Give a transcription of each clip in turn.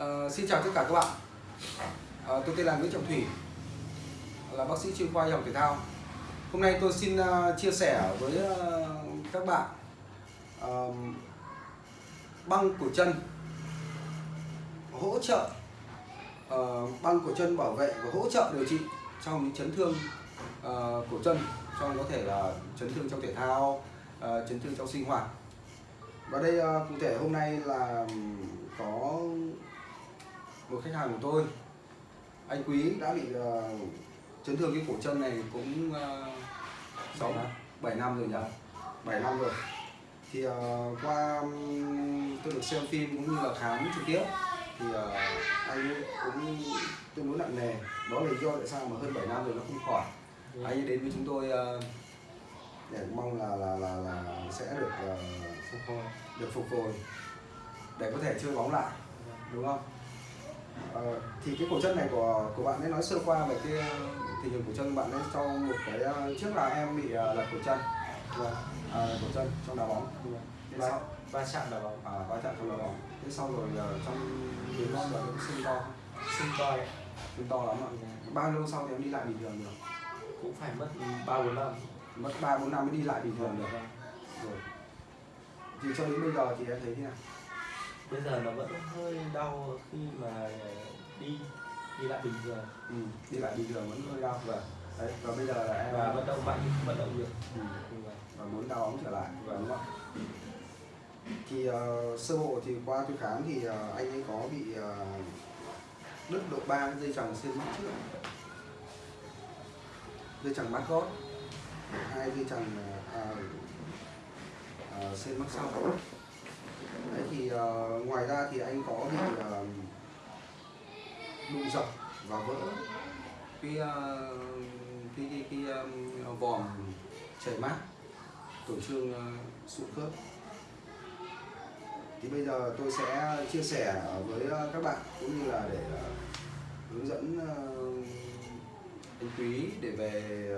Uh, xin chào tất cả các bạn. Uh, Tôi tên là Nguyễn Trọng Thủy là bác sĩ chuyên khoa y học thể thao. Hôm nay tôi xin uh, chia sẻ với uh, các bạn uh, băng cổ chân hỗ trợ uh, băng cổ chân bảo vệ và hỗ trợ điều trị trong những chấn thương uh, cổ chân trong có thể là chấn thương trong thể thao uh, chấn thương trong sinh hoạt. Và đây uh, cụ thể hôm nay là có một khách hàng của tôi anh quý đã bị uh, chấn thương cái cổ chân này cũng sáu uh, bảy năm rồi nhỉ? Bảy năm rồi. Thì uh, qua tôi được xem phim cũng như là khám trực tiếp thì uh, anh cũng tương đối nặng nề. Đó là lý do tại sao mà hơn 7 năm rồi nó không khỏi. Ừ. anh đến với chúng tôi uh, để mong là là là, là sẽ được uh, phục hồi được phục hồi để có thể chơi bóng lại đúng không Ờ, thì cái cổ chân này của của bạn ấy nói sơ qua về cái tình hình cổ chân bạn ấy trong một cái ờ, trước là em bị lật cổ chân. Vâng à, cổ chân trong đá bóng. Va, sau? Va chạm đá bóng. À va chạm trong đá bóng. Thế sau rồi trong đến non bạn nó sưng to. Sưng to ấy. sưng to lắm ạ. Bao lâu sau thì em đi lại bình thường được? Cũng phải mất ba bốn năm. Mất ba bốn năm mới đi lại bình thường được. Vâng. rồi. Thì cho đến bây giờ thì em thấy thế nào bây giờ nó vẫn hơi đau khi mà đi đi lại bình thường. Ừ, đi lại bình thường vẫn hơi đau. Và đấy và bây giờ là em và vận động mạnh vận động được. Ừ. và muốn đau ống trở lại và đúng không thì uh, sơ bộ thì qua tôi khám thì uh, anh ấy có bị uh, đứt độ ba dây chằng xương mắt trước. Dây chằng mắt gót hai dây chằng uh, uh, xương mắt sau thì uh, ngoài ra thì anh có bị uh, đụng dập và vỡ cái uh, cái cái, cái um, vòm chảy mát tổn thương uh, sụn khớp. Thì bây giờ tôi sẽ chia sẻ với các bạn cũng như là để uh, hướng dẫn uh, anh quý để về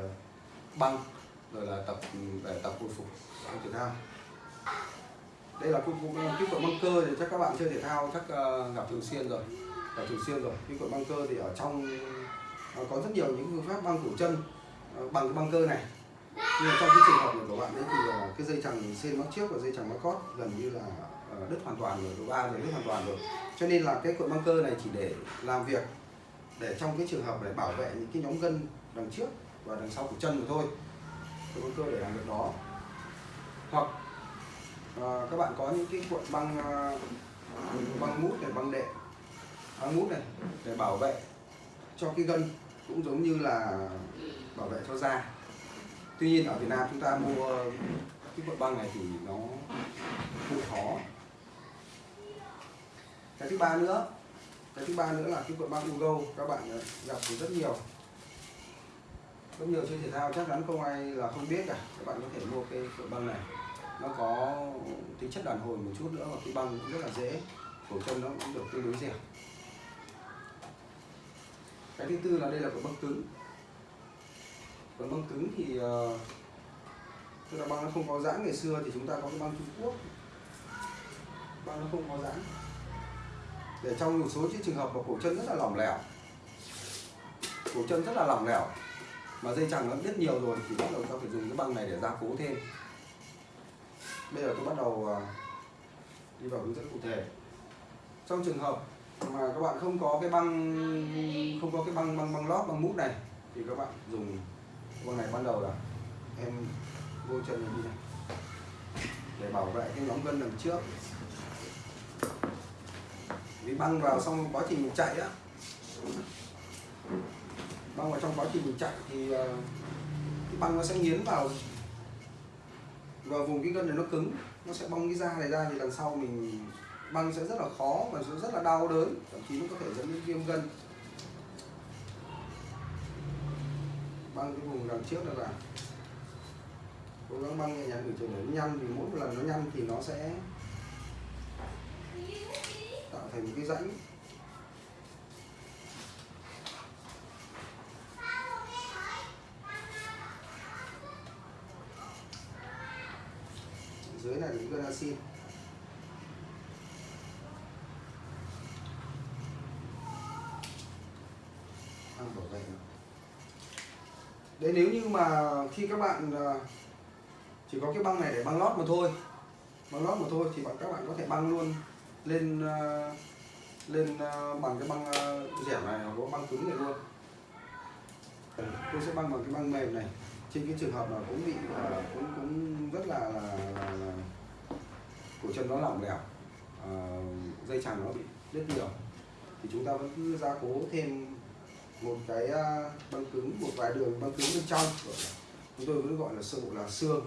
băng rồi là tập để tập hồi phục thể thao đây là cái, kỹ thuật băng cơ thì chắc các bạn chơi thể thao chắc ờ, gặp thường xuyên rồi gặp thường xuyên rồi. Kỹ thuật băng cơ thì ở trong ờ, có rất nhiều những phương pháp băng cổ chân ờ, bằng cái băng cơ này. Nhưng mà trong cái trường hợp này của bạn ấy thì cái dây chằng xên mắc trước và dây chằng mắc cót gần như là đứt hoàn toàn rồi độ ba rồi đứt hoàn toàn rồi. Cho nên là cái cuộn băng cơ này chỉ để làm việc để trong cái trường hợp để bảo vệ những cái nhóm gân đằng trước và đằng sau của chân mà thôi. Cuộn băng cơ để làm việc đó. Hoặc à, các bạn có những cái cuộn băng à, băng mút này băng đệm. Băng mút này để bảo vệ cho cái gân cũng giống như là bảo vệ cho da. Tuy nhiên ở Việt Nam chúng ta mua cái cuộn băng này thì nó hơi khó. Cái thứ ba nữa cái thứ ba nữa là cái cuộn băng Ugo các bạn gặp thì rất nhiều. Rất nhiều chơi thể thao chắc chắn không ai là không biết cả. Các bạn có thể mua cái cuộn băng này nó có tính chất đàn hồi một chút nữa và cái băng cũng rất là dễ cổ chân nó cũng được tương đối dẻo. Cái thứ tư là đây là của băng cứng. Còn băng cứng thì uh, tức là băng nó không có giãn ngày xưa thì chúng ta có cái băng Trung Quốc. Băng nó không có giãn. Để trong một số trường hợp mà cổ chân rất là lỏng lẻo cổ chân rất là lỏng lẻo mà dây chẳng nó biết nhiều rồi thì bắt đầu ta phải dùng cái băng này để gia cố thêm bây giờ tôi bắt đầu à, đi vào hướng dẫn cụ thể. Trong trường hợp mà các bạn không có cái băng, không có cái băng băng băng lót, băng mút này, thì các bạn dùng băng này. Ban đầu là em vô chân đi này. Để bảo vệ cái nhóm gân đằng trước. Vì băng vào xong quá trình mình chạy á. Băng vào trong quá trình mình chạy thì à, cái băng nó sẽ nghiến vào và vùng cái gân này nó cứng, nó sẽ bong cái da này ra thì lần sau mình băng sẽ rất là khó và sẽ rất là đau đớn, thậm chí nó có thể dẫn đến viêm gân. Băng cái vùng đằng trước là cố gắng băng nhẹ nhàng để nó nhăn, vì mỗi một lần nó nhăn thì nó sẽ tạo thành một cái rãnh. dưới này là dính galaxin ăn bỏ dày đấy, nếu như mà khi các bạn à, chỉ có cái băng này để băng lót mà thôi, băng lót mà thôi thì bạn, các bạn có thể băng luôn lên à, lên à, bằng cái băng dẻo này hoặc băng cứng này luôn. Ừ, tôi sẽ băng bằng cái băng mềm này trên cái trường hợp là cũng bị ờ, cũng cũng rất là là, là, là cổ chân nó lỏng lẻo ờ, dây chằng nó bị đứt nhiều thì chúng ta vẫn cứ gia cố thêm một cái à, băng cứng một vài đường băng cứng bên trong. Chúng tôi vẫn gọi là sơ bộ là xương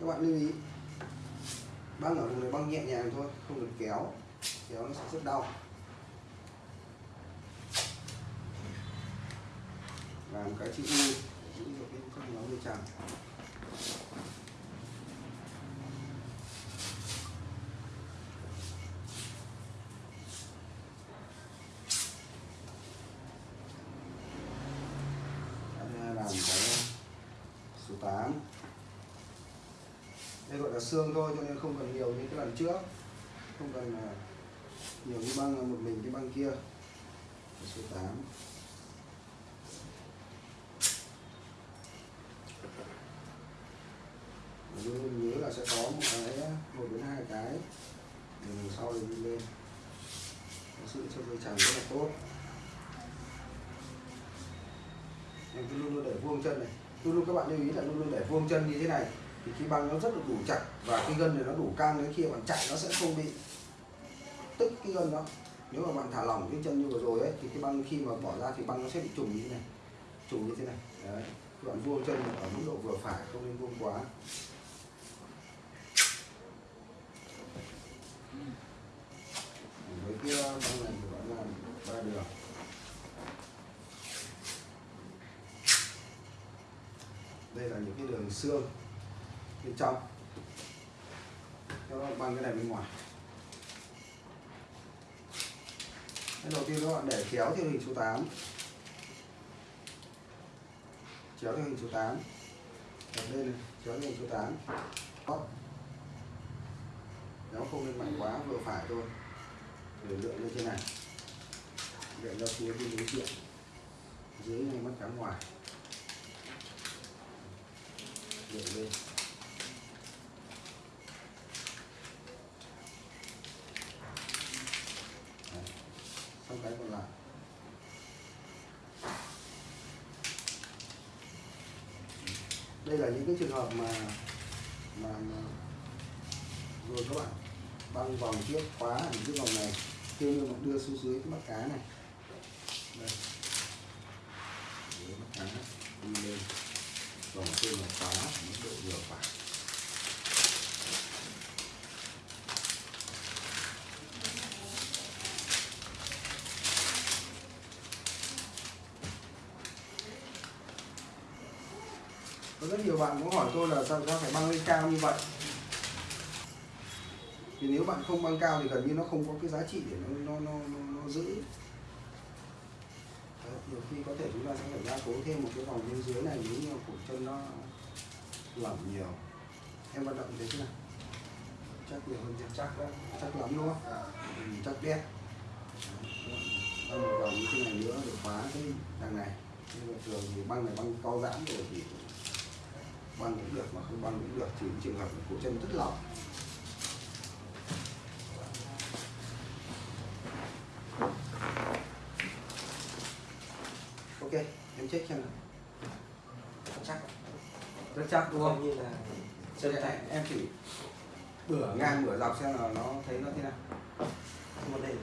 các bạn lưu ý băng ở vùng này băng nhẹ nhàng thôi không được kéo kéo đau làm cái chữ U giữ được cái con máu dây chằng làm cái số 8 đây gọi là xương thôi cho nên không cần nhiều như cái lần trước. Không cần à, nhiều cái băng là một mình cái băng kia. Số 8 Và luôn luôn nhớ là sẽ có một cái, một đến hai cái. Mình sau này đi lên. Nó sự cho dây chằng rất là tốt. Mình cứ luôn luôn để vuông chân này. Luôn luôn, các bạn lưu ý là luôn luôn để vuông chân như thế này. Thì khi băng nó rất là đủ chặt và cái gân này nó đủ căng đến khi bạn chạy nó sẽ không bị tức cái gân đó. Nếu mà bạn thả lỏng cái chân như vừa rồi ấy, thì cái băng khi mà bỏ ra thì băng nó sẽ bị trùng như thế này. Trùng như thế này. Đấy. Các bạn vuông chân ở mức độ vừa phải, không nên vuông quá. Với cái băng này thì bạn làm ba đường. Đây là những cái đường xương bên trong. Các bạn băng cái này bên ngoài. Cái đầu tiên các bạn để kéo theo hình số 8 kéo theo hình số 8 đặt lên này, kéo theo hình số 8 Đó. kéo không nên mạnh quá vừa phải thôi. Để lượng lên trên này. Để ra phía bên đối diện. Dưới này mắt cắm ngoài. Để lên Đấy xong cái còn lại đây là những cái trường hợp mà mà, mà rồi các bạn băng vòng trước khóa ở cái vòng này khi mà bạn đưa xuống dưới cái mắt cá này. Đây. Dưới mắt cá đi lên vòng trên là khóa ở mức độ vừa phải. Nhiều bạn cũng hỏi tôi là sao sao phải băng lên cao như vậy. Thì nếu bạn không băng cao thì gần như nó không có cái giá trị để nó nó nó, nó, nó giữ. Đấy, nhiều khi có thể chúng ta sẽ phải gia cố thêm một cái vòng bên dưới này nếu như cổ chân nó lỏng nhiều. Em vận động thế nào? Chắc nhiều hơn chắc chắc chắc lắm đúng không? Ừ, chắc đét băng một vòng như thế này nữa để khóa cái đằng này. Nhưng mà thường thì băng này băng co giãn rồi thì băng cũng được mà không băng cũng được trừ trường hợp cổ chân rất lỏng. Ok em check xem nào. Chắc rất chắc đúng không? Như là chân tay. Em chỉ bửa. ngang bửa dọc xem là nó thấy nó thế nào. Đề gì.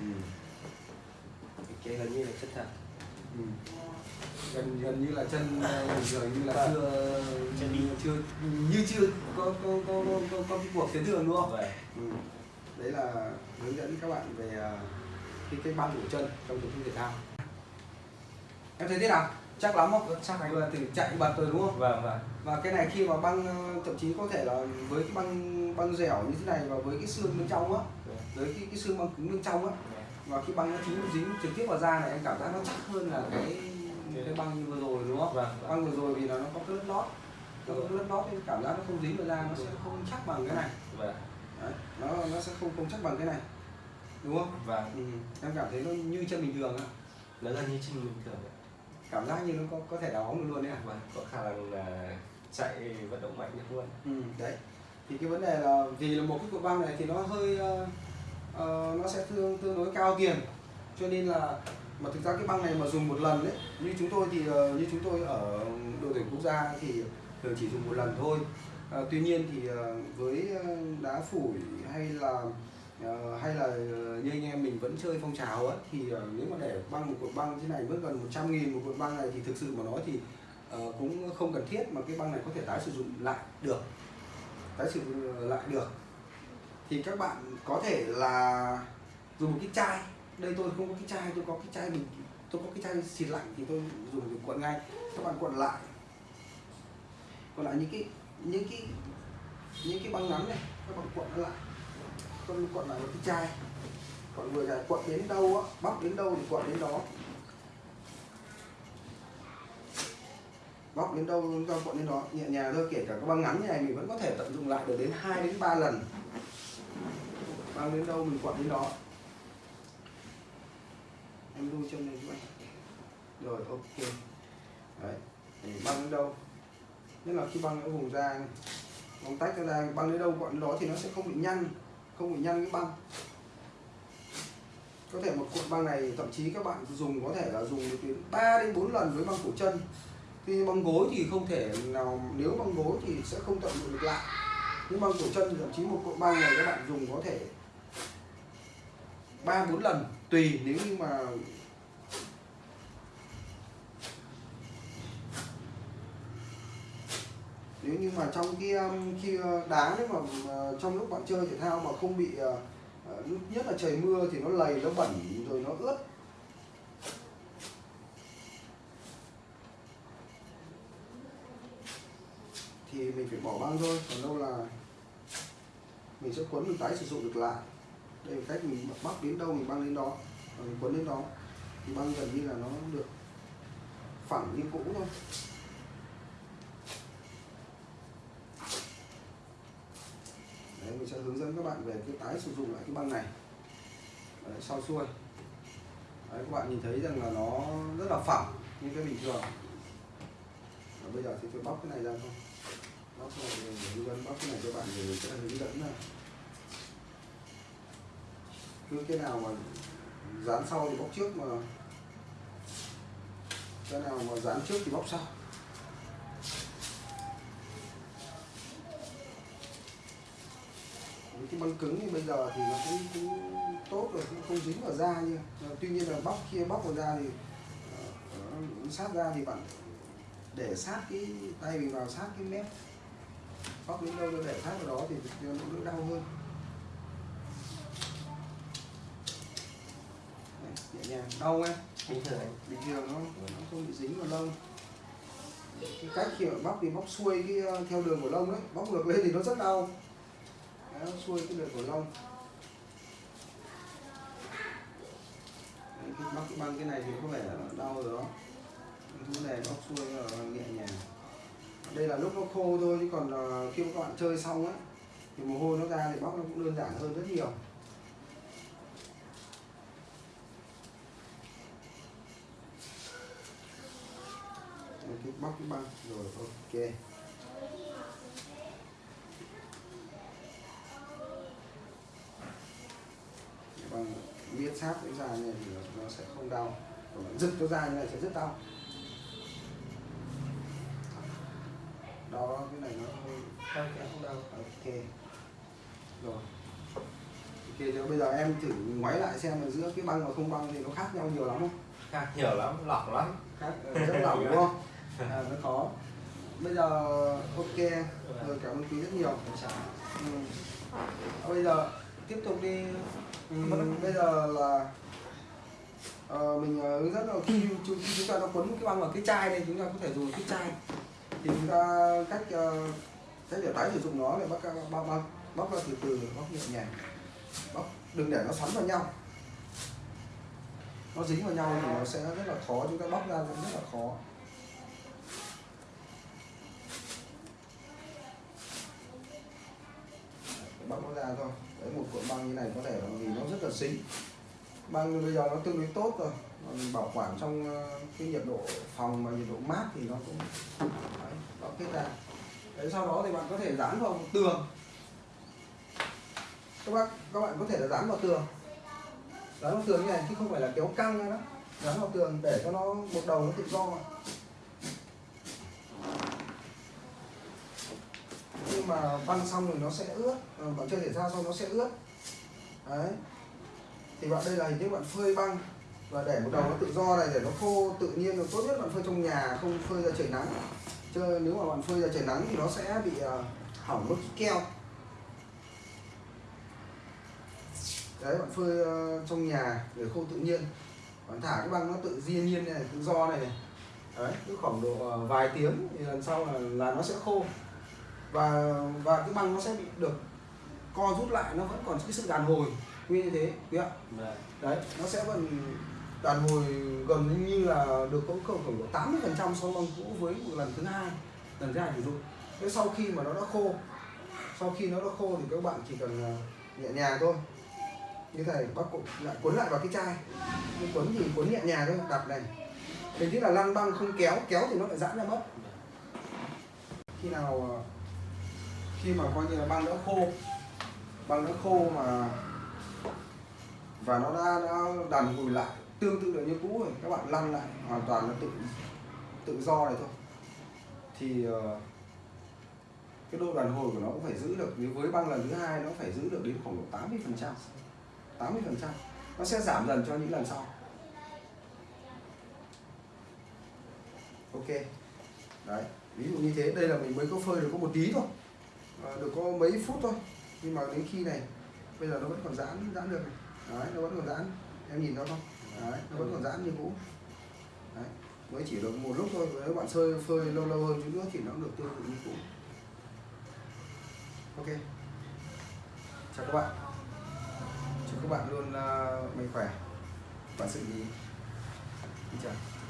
ừ. cái gần như là chân thật Ừ. gần gần như là chân ờ, bình thường như là Vâng. chưa Chân đi. chưa như chưa có có có có, có, có cái cuộc tiến đường đúng không vậy ừ. đấy là hướng dẫn các bạn về ờ, cái cái băng của chân trong chức thể thao em thấy thế nào chắc lắm không chắc anh vừa thử chạy bật rồi đúng không vâng vâng và cái này khi mà băng ờ, thậm chí có thể là với cái băng băng dẻo như thế này và với cái xương bên trong á với cái, cái xương băng cứng bên trong á và khi băng nó dính dính trực tiếp vào da này em cảm giác nó chắc hơn là cái cái băng như vừa rồi đúng không? Vâng vâng. băng vừa rồi vì là nó có cái lớp lót. Nó có cái lớp lót nên cảm giác nó không dính vào da nó sẽ không chắc bằng cái này. Vâng. Đấy, nó nó sẽ không không chắc bằng cái này. Đúng không? Vâng. Ừ. em cảm thấy nó như chân bình thường ạ. Nó gần như chân bình thường ạ. cảm giác như nó có có thể đá bóng được luôn đấy ạ. Vâng có khả năng là chạy vận động mạnh được luôn. Ừ. đấy. Thì cái vấn đề là vì là một cái cục băng này thì nó hơi ờ, uh, nó sẽ tương tương đối cao tiền. Cho nên là mà thực ra cái băng này mà dùng một lần đấy như chúng tôi thì uh, như chúng tôi ở đội tuyển quốc gia thì thường chỉ dùng một lần thôi. Ờ, tuy nhiên thì uh, với đá phủi hay là uh, hay là như anh em mình vẫn chơi phong trào ấy thì uh, nếu mà để băng một cột băng thế này mất gần 100 nghìn một cột băng này thì thực sự mà nói thì uh, cũng không cần thiết mà cái băng này có thể tái sử dụng lại được. Tái sử dụng lại được thì các bạn có thể là dùng một cái chai. Đây tôi không có cái chai, tôi có cái chai bình tôi có cái chai xịt lạnh thì tôi dùng để cuộn ngay. Các bạn cuộn lại. Còn lại những cái những cái những cái băng ngắn này. Các bạn cuộn nó lại. Con cuộn lại một cái chai. Còn vừa dài cuộn đến đâu á, bóc đến đâu thì cuộn đến đó. Bóc đến đâu chúng ta cuộn đến đó. Nhẹ nhàng thôi, kể cả các băng ngắn như này mình vẫn có thể tận dụng lại được đến 2 đến 3 lần băng đến đâu mình cuộn đến đó. Em đu chân này giúp anh rồi, ok. Đấy Để băng đến đâu? Nhất là khi băng ở vùng da này. Băng tách nó ra băng đến đâu quặn đến đó thì nó sẽ không bị nhăn, không bị nhăn cái băng. Có thể một cuộn băng này, thậm chí các bạn dùng có thể là dùng được đến 3 đến 4 lần với băng cổ chân. Tuy băng gối thì không thể nào, nếu băng gối thì sẽ không tận dụng được lại. Nhưng băng cổ chân thì thậm chí một cuộn băng này các bạn dùng có thể ba bốn lần, tùy nếu như mà nếu như mà trong cái um, khi uh, đá nếu mà trong lúc bạn chơi thể thao mà không bị uh, uh, nhất là trời mưa thì nó lầy, nó bẩn, rồi nó ướt. Thì mình phải bỏ băng thôi, còn đâu là mình sẽ quấn mình tái sử dụng được lại đây là cách mình bóc đến đâu mình băng đến đó và mình quấn đến đó. Thì băng gần như là nó được phẳng như cũ thôi. Đấy, mình sẽ hướng dẫn các bạn về cái tái sử dụng lại cái băng này. Đấy, sau xuôi. Đấy, các bạn nhìn thấy rằng là nó rất là phẳng như cái bình thường. Và bây giờ thì tôi bóc cái này ra thôi. Bóc cái này để hướng dẫn bóc cái này cho bạn thì mình sẽ hướng dẫn là cứ cái nào mà dán sau thì bóc trước mà cái nào mà dán trước thì bóc sau. Với cái băng cứng thì bây giờ thì nó cũng, cũng tốt rồi cũng không dính vào da như tuy nhiên là bóc kia bóc vào da thì uh, sát da thì bạn để sát cái tay mình vào sát cái mép. Bóc đến đâu nó để sát vào đó thì nó đỡ đau hơn Đấy, nhẹ nhàng đau em bình thường. Bình thường nó, nó không bị dính vào lông. Cái cách khi bóc thì bóc xuôi cái ờ, theo đường của lông đấy bóc ngược lên thì nó rất đau. Đấy, xuôi cái đường của lông. Đấy, khi bóc băng cái này thì có vẻ là đau rồi đó. Cái này bóc xuôi là nhẹ nhàng. Đây là lúc nó khô thôi chứ còn khi các bạn chơi xong á thì mồ hôi nó ra thì bóc nó cũng đơn giản hơn rất nhiều Cái bóc cái băng. Rồi ok. Băng miết sát cái da này thì nó sẽ không đau. Còn giật cái da như này sẽ rất đau. Đau đó, cái này nó hơi không không đau. Ok. Rồi. Ok giờ bây giờ em thử ngoái lại xem là giữa cái băng và không băng thì nó khác nhau nhiều lắm không? Khác nhiều lắm lỏng lắm. Khác ờ, rất lỏng đúng không à, nó khó. Bây giờ ok. Rồi cảm ơn quý rất nhiều. Ừ. À, bây giờ tiếp tục đi. Ừ, bây giờ là ờ, mình ờ, hướng dẫn là khi chúng, khi chúng ta nó quấn cái băng vào cái chai này chúng ta có thể dùng cái chai. Thì chúng ta cách uh, cách để tái sử dụng nó để bóc bóc, bóc, bóc ra từ từ bóc nhẹ nhàng. Bóc đừng để nó xoắn vào nhau. Nó dính vào nhau thì nó sẽ rất là khó chúng ta bóc ra rất là khó. Bóc nó ra thôi. Đấy một cuộn băng như này có thể làm gì nó rất là xính băng bây giờ nó tương đối tốt rồi. Còn bảo quản trong ờ, cái nhiệt độ phòng và nhiệt độ mát thì nó cũng đấy, bóc kết ra. Đấy sau đó thì bạn có thể dán vào một tường. Các bác các bạn có thể là dán vào tường. Dán vào tường như này chứ không phải là kéo căng ra đó. Dán vào tường để cho nó một đầu nó tự do. mà nhưng mà băng xong rồi nó sẽ ướt ờ, bạn chơi thể thao xong nó sẽ ướt. Đấy. Thì bạn đây là hình thức bạn phơi băng và để một đầu nó tự do này để nó khô tự nhiên rồi tốt nhất bạn phơi trong nhà không phơi ra trời nắng. Chứ nếu mà bạn phơi ra trời nắng thì nó sẽ bị ờ, hỏng mất keo. Đấy bạn phơi ờ, trong nhà để khô tự nhiên. Bạn thả cái băng nó tự nhiên nhiên này tự do này, này. đấy cứ khoảng độ vài tiếng thì lần sau là là nó sẽ khô và và cái băng nó sẽ bị được co rút lại nó vẫn còn cái sự đàn hồi nguyên như thế quý ạ? Vâng. đấy nó sẽ vẫn đàn hồi gần như là được có khoảng khoảng độ 80 phần trăm so với băng cũ với một lần thứ hai lần thứ hai sử dụng. Thế sau khi mà nó đã khô sau khi nó đã khô thì các bạn chỉ cần à, nhẹ nhàng thôi. Như thế này bác cụ lại cuốn lại vào cái chai. Nhưng cuốn thì cuốn nhẹ nhàng thôi đặt này mình biết là lăn băng không kéo kéo thì nó lại giãn ra mất. Khi nào à, khi mà coi như là băng đã khô băng đã khô mà và nó đã, đã đàn hồi lại tương tự được như cũ rồi các bạn lăn lại hoàn toàn là tự tự do này thôi. Thì ờ, cái độ đàn hồi của nó cũng phải giữ được nếu với băng lần thứ hai nó phải giữ được đến khoảng độ 80 phần trăm 80 phần trăm. Nó sẽ giảm dần cho những lần sau. Ok. Đấy ví dụ như thế đây là mình mới có phơi được có một tí thôi. Ờ, được có mấy phút thôi. Nhưng mà đến khi này bây giờ nó vẫn còn giãn giãn được này. đấy nó vẫn còn giãn. Em nhìn nó không? Đấy nó vẫn còn giãn như cũ. Đấy mới chỉ được một lúc thôi. Nếu bạn sơi phơi lâu lâu hơn chút nữa thì nó cũng được tương tự như cũ. Ok. Chào các bạn. Chúc các bạn luôn uh, mạnh khỏe. Và sự ý Xin chào.